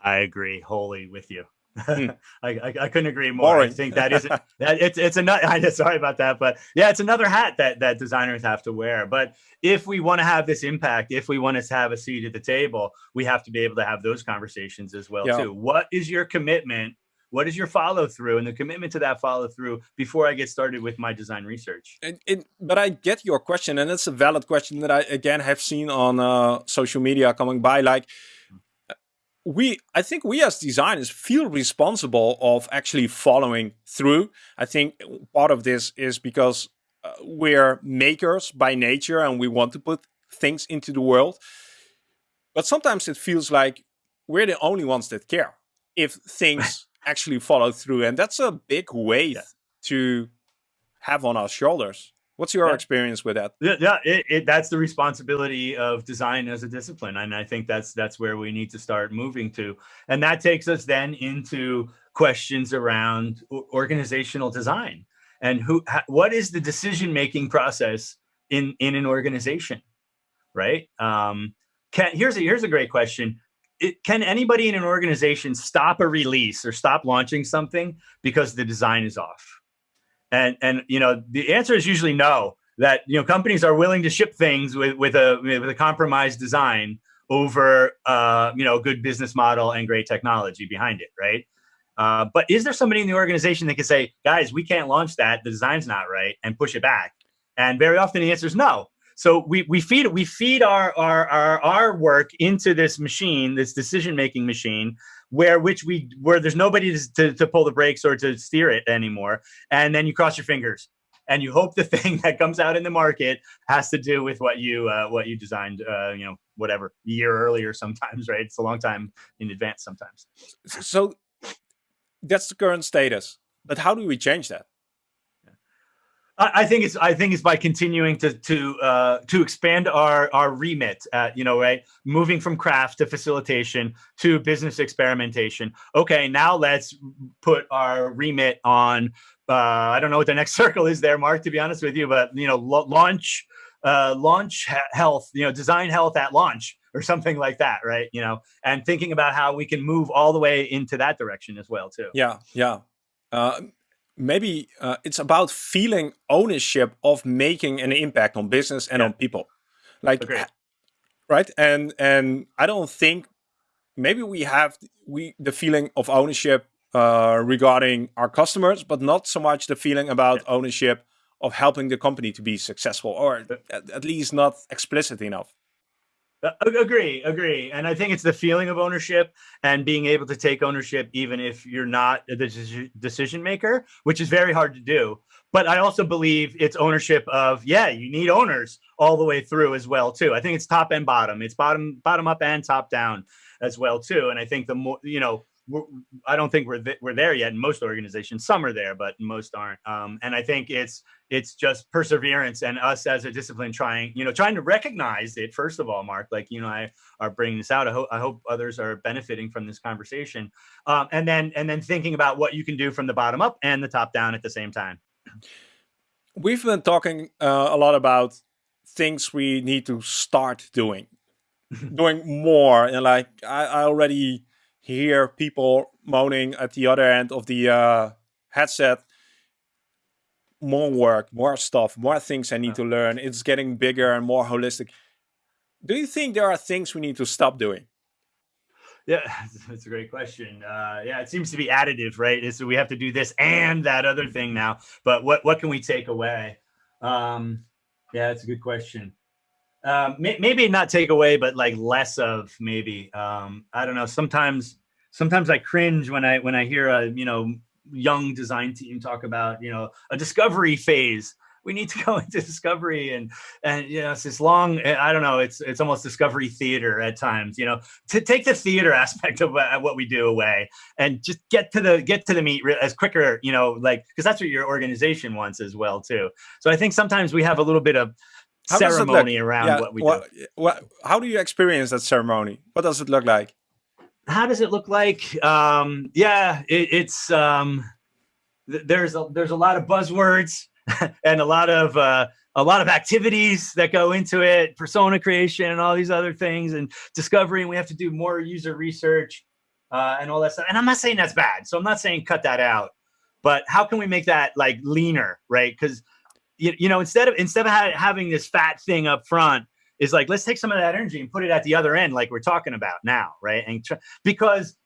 I agree wholly with you. Hmm. [LAUGHS] I, I, I, couldn't agree more. Boring. I think that is [LAUGHS] that it's it's another. [LAUGHS] I sorry about that, but yeah, it's another hat that that designers have to wear. But if we want to have this impact, if we want to have a seat at the table, we have to be able to have those conversations as well yeah. too. What is your commitment? What is your follow through and the commitment to that follow through before I get started with my design research? And, and, but I get your question, and it's a valid question that I again have seen on uh, social media coming by. Like, we i think we as designers feel responsible of actually following through i think part of this is because uh, we're makers by nature and we want to put things into the world but sometimes it feels like we're the only ones that care if things actually follow through and that's a big weight yeah. to have on our shoulders What's your yeah. experience with that? Yeah, it, it, that's the responsibility of design as a discipline, and I think that's that's where we need to start moving to, and that takes us then into questions around organizational design and who what is the decision making process in in an organization, right? Um, can here's a here's a great question. It, can anybody in an organization stop a release or stop launching something because the design is off? And and you know the answer is usually no. That you know companies are willing to ship things with with a with a compromised design over uh, you know good business model and great technology behind it, right? Uh, but is there somebody in the organization that can say, guys, we can't launch that, the design's not right, and push it back? And very often the answer is no. So we we feed we feed our our our, our work into this machine, this decision making machine, where which we where there's nobody to, to, to pull the brakes or to steer it anymore, and then you cross your fingers and you hope the [LAUGHS] thing that comes out in the market has to do with what you uh, what you designed uh, you know whatever year earlier sometimes [LAUGHS] right? It's a long time in advance sometimes. So that's the current status but how do we change that I think it's I think it's by continuing to to uh, to expand our our remit. At, you know, right, moving from craft to facilitation to business experimentation. Okay, now let's put our remit on. Uh, I don't know what the next [LAUGHS] circle is there, Mark. To be honest with you, but you know, launch uh, launch health. You know, design health at launch or something like that, right? You know, and thinking about how we can move all the way into that direction as well, too. Yeah, yeah. Uh, maybe uh, it's about feeling ownership of making an impact on business and yeah. on people like right and and i don't think maybe we have we the feeling of ownership uh, regarding our customers but not so much the feeling about yeah. ownership of helping the company to be successful or at, at least not explicit enough agree, agree. And I think it's the feeling of ownership and being able to take ownership, even if you're not the decision maker, which is very hard to do. But I also believe it's ownership of, yeah, you need owners all the way through as well, too. I think it's top and bottom. It's bottom, bottom up and top down as well, too. And I think the more, you know, I don't think we're th- we're there yet in most organizations. Some are there, but most aren't. Um, and I think it's it's just perseverance and us as a discipline trying you know trying to recognize it first of all. Mark, like you know, I are bringing this out. I hope I hope others are benefiting from this conversation. Um, and then and then thinking about what you can do from the bottom up and the top down at the same time. We've been talking uh, a lot about things we need to start doing, [LAUGHS] doing more, and like I, I already hear people moaning at the other end of the uh, headset more work, more stuff, more things I need to learn. It's getting bigger and more holistic. Do you think there are things we need to stop doing? Yeah, [LAUGHS] that's a great question. Uh, yeah, it seems to be additive, right? So we have to do this and that other thing now. But what what can we take away? Um, yeah, that's a good question um, may, maybe not take away, but like less of maybe. Um, I don't know. Sometimes, sometimes I cringe when I when I hear a you know young design team talk about you know a discovery phase. We need to [LAUGHS] go into discovery and and you know it's this long i don't know it's it's almost discovery theater at times you know. To take the theater [LAUGHS] aspect of what we do away and just get to the get to the meat as quicker you know like because that's what your organization wants as well too. So i think sometimes we have a little bit of how ceremony around yeah, what we what, do. what, how do you experience that ceremony? What does it look like how does it look like um yeah it, it's um there's a there's a lot of buzzwords [LAUGHS] and a lot of uh, a lot of activities that go into it, persona creation and all these other things, and discovery. And we have to do more user research uh, and all that stuff. And I'm not saying that's bad, so I'm not saying cut that out. But how can we make that like leaner, right? Because you, you know instead of instead of ha having this fat thing up front, is like let's take some of that energy and put it at the other end, like we're talking about now, right? And because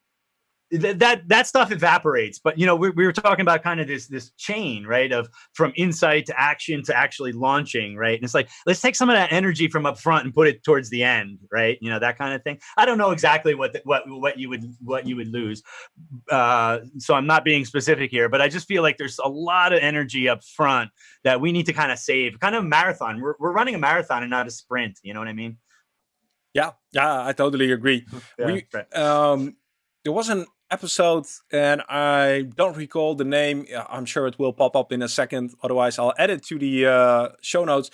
that that that stuff evaporates but you know we, we were talking about kind of this this chain right of from insight to action to actually launching right? And it's like let's take some of that energy from up front and put it towards the end right? You know that kind of thing. I don't know exactly what the, what what you would what you would lose uh, so i'm not being specific here but i just feel like there's a lot of energy up front that we need to kind of save kind of marathon. We're, we're running a marathon and not a sprint you know what i mean? Yeah yeah i totally agree. [LAUGHS] Yeah, we, right. um there was an episode and I don't recall the name. I'm sure it will pop up in a second. Otherwise, I'll add it to the uh, show notes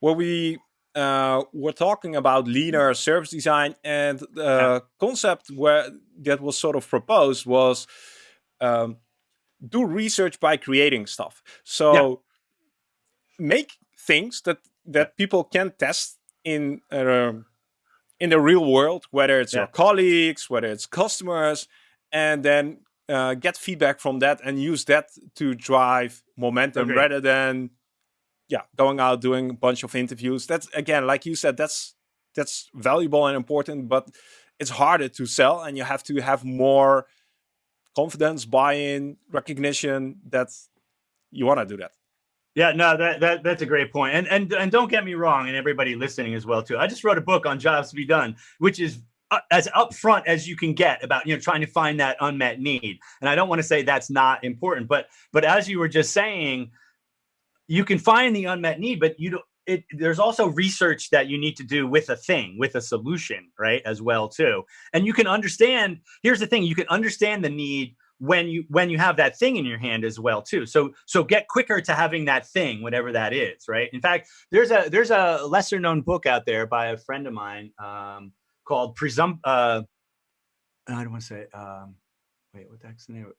where we uh, were talking about leaner service design and the yeah. concept where that was sort of proposed was um, do research by creating stuff. So yeah. make things that that people can test in uh, in the real world, whether it's yeah. your colleagues, whether it's customers, and then uh, get feedback from that and use that to drive momentum okay. rather than yeah going out doing a bunch of interviews that's again like you said that's that's valuable and important but it's harder to sell and you have to have more confidence buy-in recognition that you want to do that yeah, no, that, that that's a great. And and and don't get me wrong, and everybody listening as well too. I just wrote a book on jobs to be done, which is as upfront as you can get about you know trying to find that unmet need. And i don't want to say that's not important but but as you were just saying you can find the unmet need but you don't it, there's also research that you need to do with a thing with a solution right as well too. And you can understand here's the thing you can understand the need when you when you have that thing in your hand as well too. So so get quicker to having that thing whatever that is right? In fact there's a there's a lesser known book out there by a friend of mine um, called Presump. Uh, I don't want to say. Um, wait, what the heck's the name?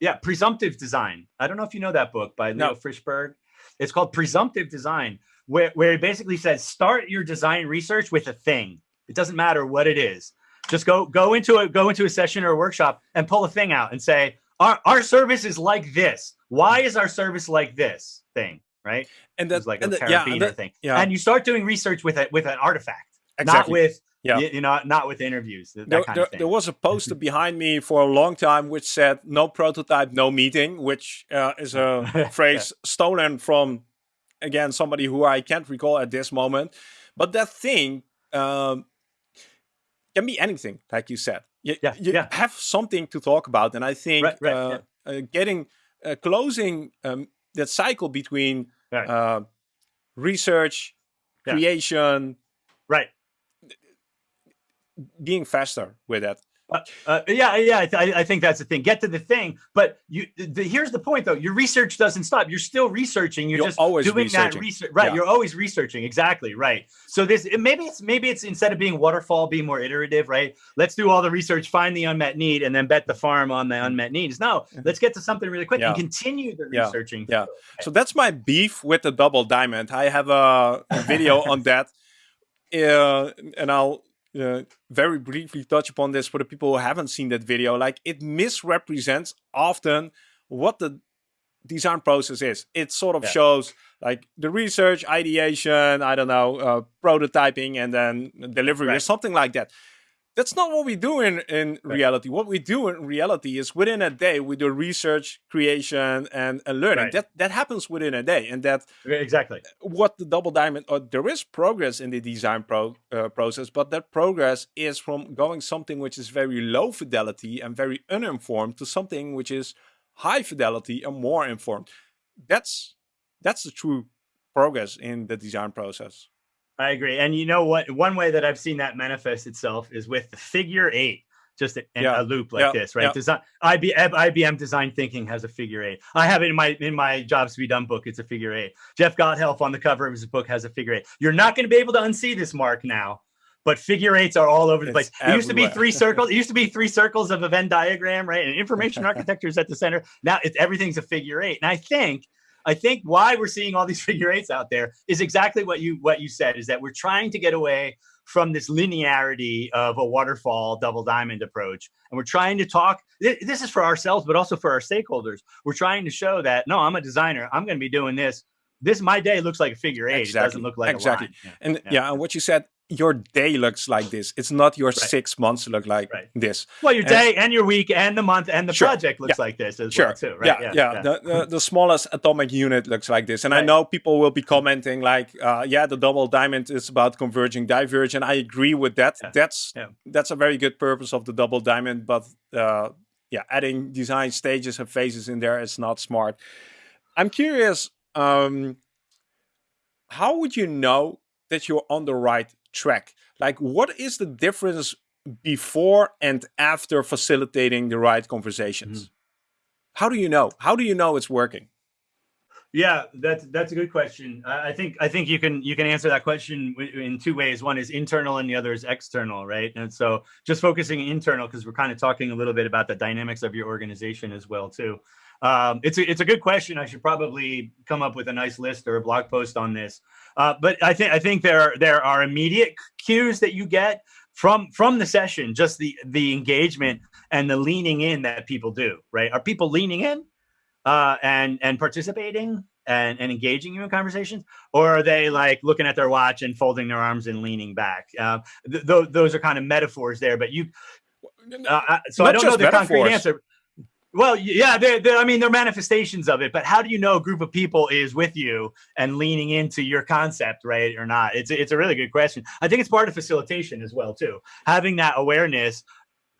Yeah, Presumptive Design. I don't know if you know that book by Leo no. Frishberg. It's called Presumptive Design, where where it basically says start your design research with a thing. It doesn't matter what it is. Just go go into a go into a session or a workshop and pull a thing out and say our our service is like this. Why is our service like this thing? Right? And that's like a the, yeah, that, thing. Yeah. And you start doing research with it with an artifact, exactly. not with yeah. You, you know, not with interviews. That there, kind there, there, was a poster behind me for a long time which said "No prototype, no meeting," which uh, is a [LAUGHS] phrase stolen from again somebody who I can't recall at this moment. But that thing um, can be anything, like you said. You, yeah, you yeah. have something to talk about, and I think right, right, uh, yeah. uh, getting uh, closing um, that cycle between right. Uh, research, creation, right being faster with that. Uh, uh, yeah, yeah, I, th I, think that's the thing. Get to the thing, but you. The, here's the point, though. Your research doesn't stop. You're still researching. You're, you're just always doing that research, right? Yeah. You're always researching. Exactly, right. So this maybe it's maybe it's instead of being waterfall, be more iterative, right? Let's do all the research, find the unmet need, and then bet the farm on the unmet needs. No, let's get to something really quick yeah. and continue the yeah. researching. Yeah. So that's my beef with the double diamond. I have a, a [LAUGHS] video on that, uh, and I'll uh, very briefly touch upon this for the people who haven't seen that video. Like it misrepresents often what the design process is. It sort of yeah. shows like the research, ideation, I don't know, uh, prototyping, and then delivery right. or something like that. That's not what we do in, in right. reality. What we do in reality is within a day we do research, creation, and, and learning. Right. That that happens within a day, and that exactly what the double diamond. Or there is progress in the design pro, uh, process, but that progress is from going something which is very low fidelity and very uninformed to something which is high fidelity and more informed. That's that's the true progress in the design process. I agree. And you know what? One way that I've seen that manifest itself is with the figure eight, just in yeah. a loop like yeah. this, right? Yeah. Design, IBM, IBM design thinking has a figure eight. I have it in my in my jobs to be done book. It's a figure eight. Jeff Gothelf on the cover of his book has a figure eight. You're not going to be able to unsee this mark now but figure eights are all over the place. It used to be three [LAUGHS] circles. It used to be three circles of a Venn diagram, right? And information [LAUGHS] architecture is at the center. Now it's everything's a figure eight. And I think, I think why we're seeing all these [LAUGHS] figure eights out there is exactly what you what you said is that we're trying to get away from this linearity of a waterfall double diamond approach. And we're trying to talk, this is for ourselves, but also for our stakeholders. We're trying to show that, no, I'm a designer. I'm going to be doing this. This, my day looks like a figure eight. Exactly. It doesn't look like exactly. Yeah. And yeah. yeah, and what you said, your day looks like this. It's not your right. six months look like right. this. Well, your day and your week and the month and the sure. project looks yeah. like this as sure. well too, right? Yeah, yeah. yeah. The, the, the, smallest atomic unit looks like this. And I know people will be commenting like, uh, yeah, the double diamond is about converging divergent. I agree with that. That's that's a very good purpose of the double diamond, but uh, yeah, adding design stages and phases in there is not smart. I'm curious, um, how would you know that you're on the right track. Like, what is the difference before and after facilitating the right conversations? Mm. How do you know? How do you know it's working? Yeah, that's that's a good question. I think I think you can you can answer that question in two ways. One is internal, and the other is external, right? And so, just focusing internal because we're kind of talking a little bit about the dynamics of your organization as well, too. Um, it's a, it's a good question. I should probably come up with a nice list or a blog post on this. Uh, but I think I think there there are immediate cues that you get from from the session, just the the engagement and the leaning in that people do. Right? Are people leaning in uh, and and participating and, and engaging in conversations, or are they like looking at their watch and folding their arms and leaning back? Uh, th- th- those are kind of metaphors there, but you. Uh, so Not I don't know the metaphors. concrete answer. Well, yeah, they're, they're, I mean, they're manifestations of it, but how do you know a group of people is with you and leaning into your concept, right, or not? It's it's a really good question. I think it's part of facilitation as well, too. Having that awareness: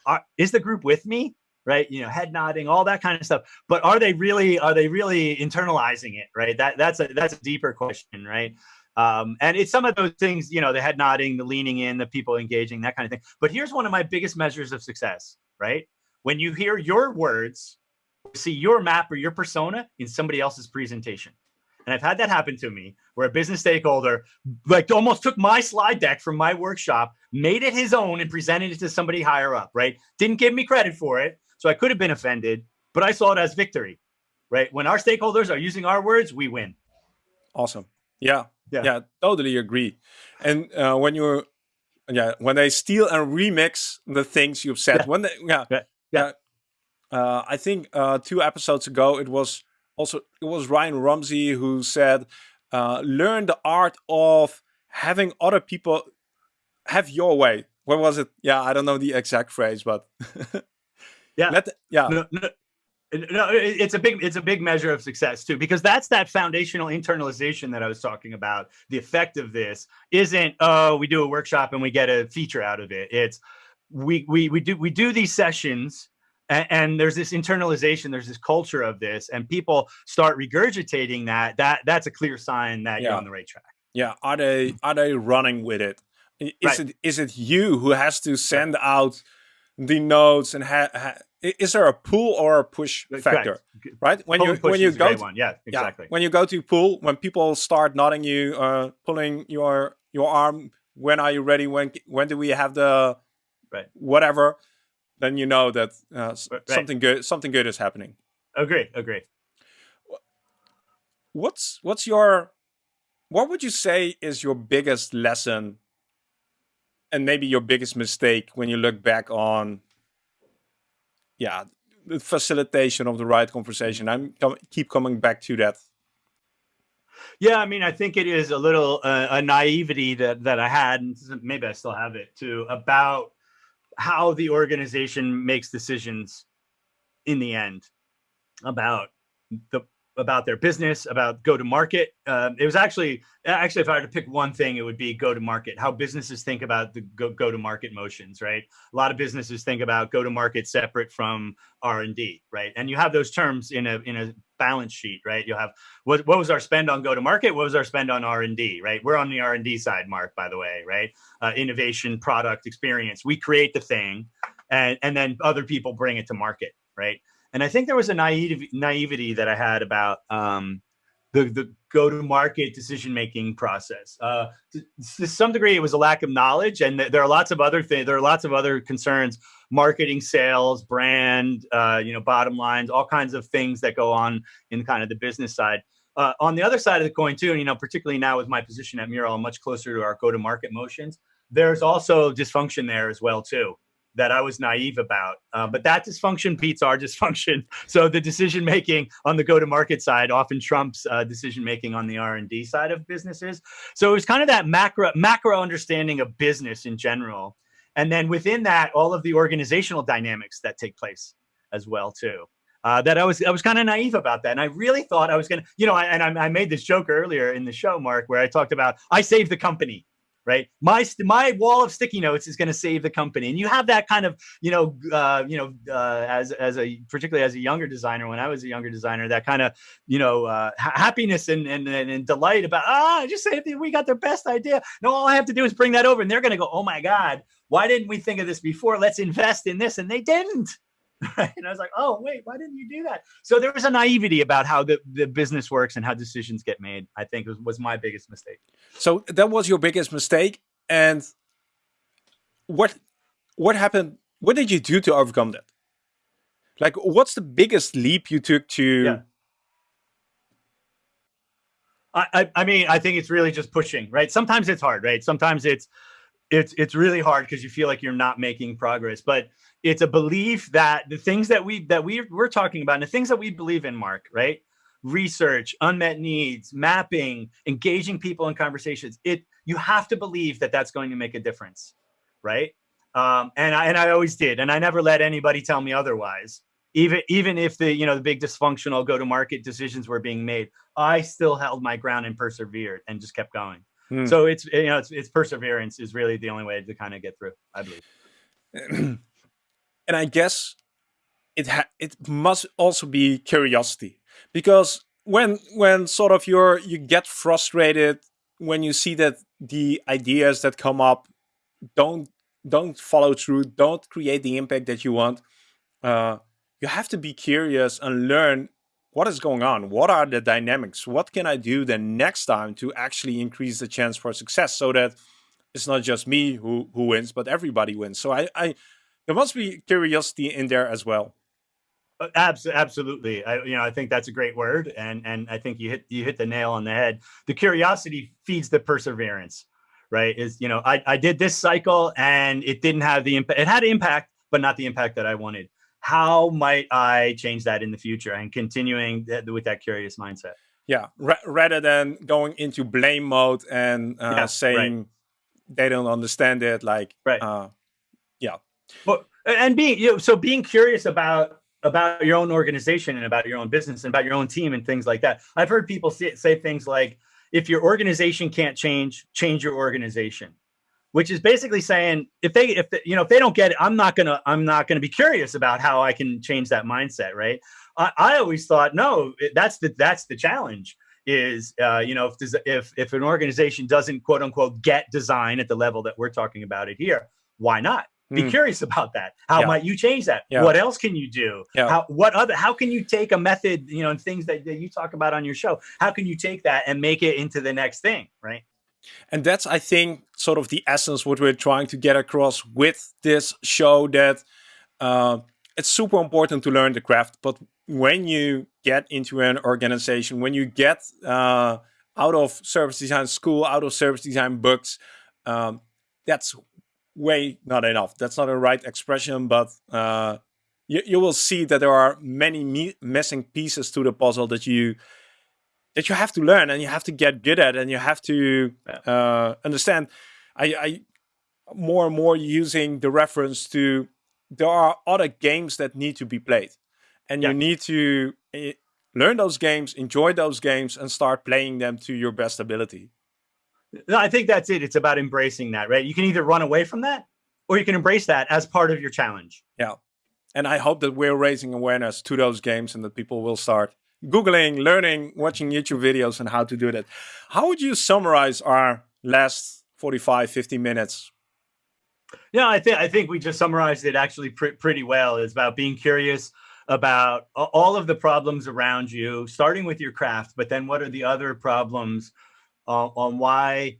are, is the group with me? Right, you know, head nodding, all that kind of stuff. But are they really? Are they really internalizing it? Right. That that's a that's a deeper question, right? Um, and it's some of those things, you know, the head nodding, the leaning in, the people engaging, that kind of thing. But here's one of my biggest measures of success, right? When you hear your words, see your map or your persona in somebody else's presentation. And I've had that happen to me where a business stakeholder like almost took my slide deck from my workshop, made it his own and presented it to somebody higher up, right? Didn't give me credit for it. So I could have been offended, but I saw it as victory, right? When our stakeholders are using our words, we win. Awesome. Yeah. Yeah. Yeah. Totally agree. And uh, when you're, yeah, when they steal and remix the things you've said, yeah. when they, yeah, yeah yeah. Uh, I think uh, two episodes ago it was also it was Ryan Rumsey who said, uh, "Learn the art of having other people have your way." What was it? Yeah, I don't know the exact phrase, but [LAUGHS] yeah, Let, yeah. No, no, no, it's a big it's a big measure of success too because that's that foundational internalization that I was talking about. The effect of this isn't oh we do a workshop and we get a feature out of it. It's we we we do we do these sessions and, and, there's this internalization there's this culture of this and people start regurgitating that that that's a clear sign that yeah. you're on the right track yeah are they are they running with it is right. it is it you who has to send right. out the notes and ha, ha, is there a pull or a push factor Correct. right when pull you when you go to, one. yeah exactly yeah, when you go to pull when people start nodding you uh pulling your your arm when are you ready when when do we have the right. whatever, then you know that uh, right. something good something good is happening. Agree, agree. What's what's your what would you say is your biggest lesson and maybe your biggest mistake when you look back on yeah the facilitation of the right conversation i'm com keep coming back to that yeah, I mean, I think it is a little uh, a naivety that that I had, and maybe I still have it too, about how the organization makes decisions in the end about the about their business, about go to market. Um, it was actually actually if I were to pick one thing, it would be go to market. How businesses think about the go go to market motions, right? A lot of businesses think about go to market separate from R and D, right? And you have those terms in a in a balance sheet, right? You'll have what what was our spend on go to market? What was our spend on R and D, right? We're on the R and D side, Mark, by the way, right? Uh, innovation, product, experience. We create the thing, and and then other people bring it to market, right? And I think there was a naive, naivety that I had about um, the, the go-to-market decision-making process. Uh, to, to, some degree, it was a lack of knowledge, and there are lots of other things. There are lots of other concerns: marketing, sales, brand, uh, you know, bottom lines, all kinds of things that go on in kind of the business side. Uh, on the other side of the coin, too, and you know, particularly now with my position at Mural, I'm much closer to our go-to-market motions. There's also dysfunction there as well, too that I was naive about. Uh, but that dysfunction beats our dysfunction. [LAUGHS] So the decision making on the go-to-market side often trumps uh, decision making on the R and D side of businesses. So it was kind of that macro macro understanding of business in general, and then within that, all of the organizational dynamics that take place as well too. Uh, that I was I was kind of naive about that, and I really thought I was gonna, you know, I, and I, I made this joke earlier in the show, Mark, where I talked about I saved the company right? My my wall of sticky notes is going to save the company, and you have that kind of you know uh, you know uh, as as a particularly as a younger designer when I was a younger designer that kind of you know uh, happiness and, and and delight about ah just say we got their best idea. No, all I have to do is bring that over, and they're going to go, oh my god, why didn't we think of this before? Let's invest in this, and they didn't. [LAUGHS] and I was like, oh, wait, why didn't you do that? So there was a naivety about how the, the business works and how decisions get made, I think was, was my biggest mistake. So that was your biggest mistake. And what what happened? What did you do to overcome that? Like, what's the biggest leap you took to? Yeah. I, I mean, I think it's really just pushing, right? Sometimes it's hard, right? Sometimes it's it's it's really hard because you feel like you're not making progress. But it's a belief that the things that we that we we're talking about and the things that we believe in mark right research unmet needs mapping engaging people in conversations it you have to believe that that's going to make a difference right um, and I and I always did, and I never let anybody tell me otherwise. Even even if the you know the big dysfunctional go to market decisions were being made, I still held my ground and persevered and just kept going. Hmm. So it's you know it's, it's perseverance is really the only way to kind of get through. I believe. [CLEARS THROAT] and I guess it it must also be curiosity because when when sort of you're you get frustrated when you see that the ideas that come up don't don't follow through, don't create the impact that you want. Uh, you have to be curious and learn what is going on. What are the dynamics? What can I do the next time to actually increase the chance for success so that it's not just me who who wins, but everybody wins. So I, I there must be curiosity in there as well. Uh, absolutely, I, you know, I think that's a great word, and and I think you hit you hit the nail on the head. The curiosity feeds the perseverance, right? Is you know, I I did this cycle and it didn't have the impact. It had impact, but not the impact that I wanted. How might I change that in the future? And continuing th with that curious mindset. Yeah, rather than going into blame mode and uh, yeah, saying right. they don't understand it, like right. Uh, yeah, but and being you know, so being curious about about your own organization and about your own business and about your own team and things like that. I've heard people say, say things like, if your organization can't change, change your organization, which is basically saying if they if the, you know if they don't get it, I'm not gonna I'm not gonna be curious about how I can change that mindset, right? I, I always thought no, that's the that's the challenge is uh, you know if if if an organization doesn't quote unquote get design at the level that we're talking about it here, why not? be mm. curious about that how yeah. might you change that yeah. what else can you do yeah. how what other how can you take a method you know and things that, that you talk about on your show how can you take that and make it into the next thing right and that's i think sort of the essence what we're trying to get across with this show that uh, it's super important to learn the craft but when you get into an organization when you get uh, out of service design school out of service design books um, that's way not enough. That's not a right expression, but uh, you, you will see that there are many missing pieces to the puzzle that you that you have to learn and you have to get good at and you have to uh, understand. I, I more and more using the reference to there are other games that need to be played, and yeah. you need to learn those games, enjoy those games, and start playing them to your best ability. No, I think that's it. It's about embracing that, right? You can either run away from that or you can embrace that as part of your challenge. Yeah. And I hope that we're raising awareness to those games and that people will start Googling, learning, watching YouTube videos on how to do that. How would you summarize our last 45, 50 minutes? Yeah, I think I think we just summarized it actually pr pretty well. It's about being curious about all of the problems around you, starting with your craft, but then what are the other problems uh, on why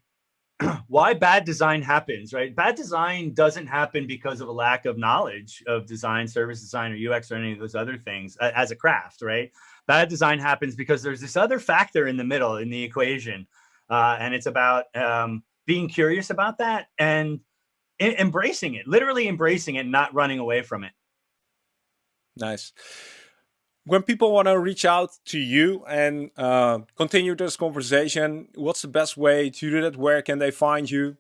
[CLEARS THROAT] why bad design happens, right? Bad design doesn't happen because of a lack of knowledge of design, service design, or UX, or any of those other things as a craft, right? Bad design happens because there's this other factor in the middle in the equation. Uh, and it's about um, being curious about that and embracing it, literally embracing it, not running away from it. Nice when people want to reach out to you and uh, continue this conversation, what's the best way to do that? Where can they find you?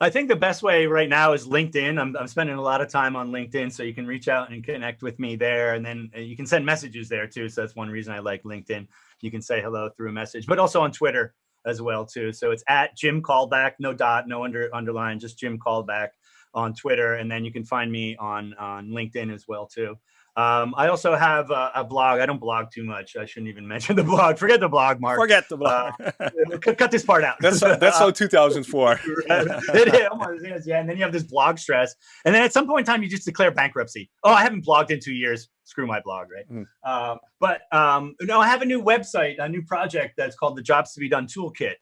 I think the best way right now is LinkedIn. I'm, I'm spending a lot of time on LinkedIn, so you can reach out and connect with me there. And then uh, you can send messages there too. So that's one reason I like LinkedIn. You can say hello through a message, but also on Twitter as well too. So it's at Jim Kalbach, no dot, no under underline, just Jim Kalbach on Twitter. And then you can find me on, on LinkedIn as well too. Um, I also have a, a, blog. I don't blog too much. I shouldn't even [LAUGHS] mention the blog. Forget the blog, Mark. Forget the blog. Uh, [LAUGHS] [LAUGHS] cut, cut, this part out. That's so, that's so 2004. yeah, and then you have this blog stress, and then at some point in time, you just declare bankruptcy. Oh, I haven't blogged in two years. Screw my blog, right? Mm. Um, but um, no, I have a new website, a new project that's called the Jobs to Be Done Toolkit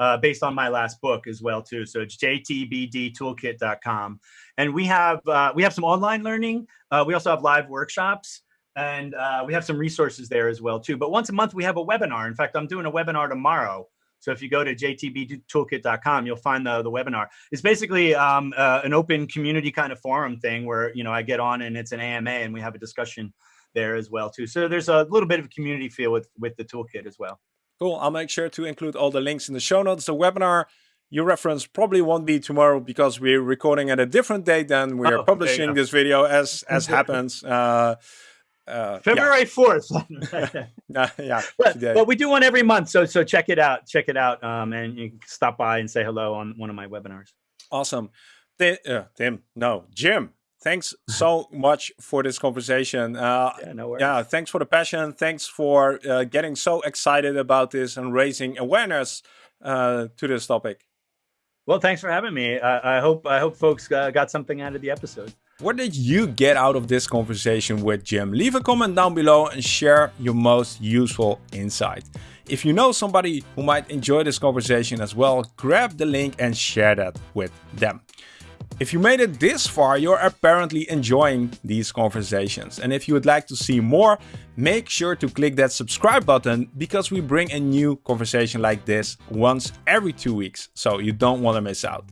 uh, based on my last book as well too. So it's jtbdtoolkit.com, and we have uh, we have some online learning. Uh, we also have live workshops, and uh, we have some resources there as well too. But once a month we have a webinar. In fact, I'm doing a webinar tomorrow. So if you go to jtbtoolkit.com, you'll find the, the webinar. It's basically um, uh, an open community kind of forum thing where you know I get on and it's an AMA and we have a discussion there as well too. So there's a little bit of a community feel with with the toolkit as well. Cool. I'll make sure to include all the links in the show notes. The webinar you reference probably won't be tomorrow because we're recording at a different date than we are oh, publishing this video as as happens. Uh, uh, February fourth. [LAUGHS] [LAUGHS] uh, yeah, but, but, we do one every month, so so check it out. Check it out, um, and you can stop by and say hello on one of my webinars. Awesome, uh, Tim. No, Jim thanks [LAUGHS] so much for this conversation. Uh, yeah, no worries. Yeah, thanks for the passion. Thanks for uh, getting so excited about this and raising awareness uh, to this topic. Well, thanks for having me. I, I hope I hope folks uh, got something out of the episode. What did you get out of this conversation with Jim? Leave a comment down below and share your most useful insight. If you know somebody who might enjoy this conversation as well, grab the link and share that with them. If you made it this far, you're apparently enjoying these conversations. And if you would like to see more, make sure to click that subscribe button because we bring a new conversation like this once every two weeks, so you don't want to miss out.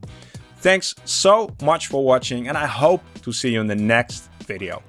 Thanks so much for watching and I hope to see you in the next video.